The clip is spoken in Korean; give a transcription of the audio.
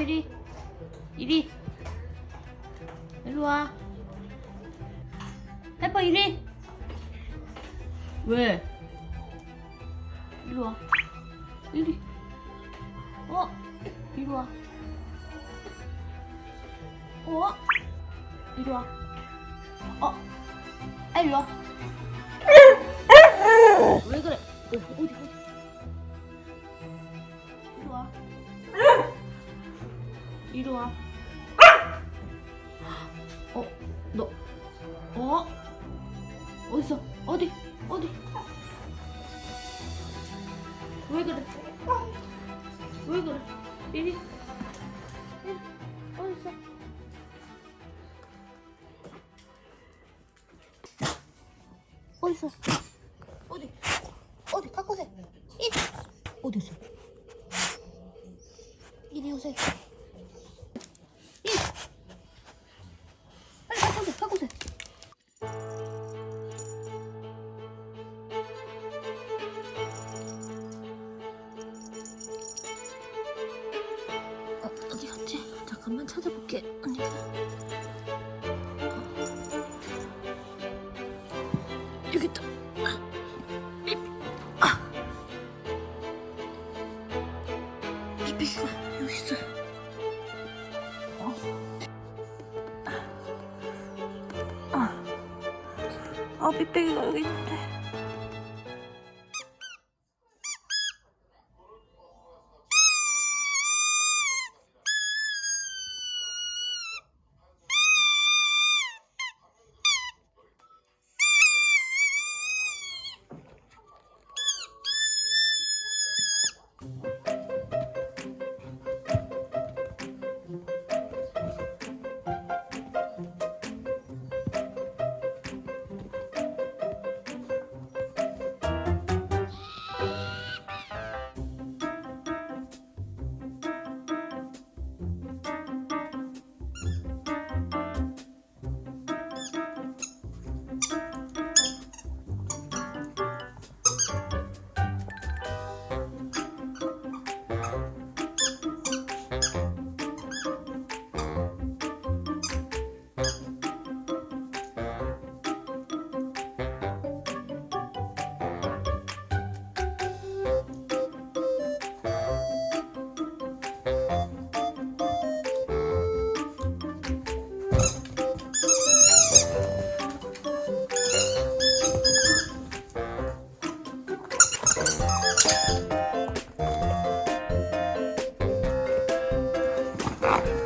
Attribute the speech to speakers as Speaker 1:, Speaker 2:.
Speaker 1: 이리 이리. 일로 와. 하이퍼 이리. 왜? 일로 와. 이리. 어? 이리 와. 어? 이리 와. 어? 아 이리 와. 왜 그래 이리 와 어? 너 어? 어딨어? 어디? 어디? 왜 그래? 왜 그래? 이리 어딨어? 어딨어? 어디? 어디? 갖고 오세요. 이리 어디 있어? 이리 오세요. 잠깐만 찾아볼게. 언니가. 어. 여기 있다. 아. 삐삐가 여기 있어. 어. 아. 아, 삐삐가 여기 있는데. Stop.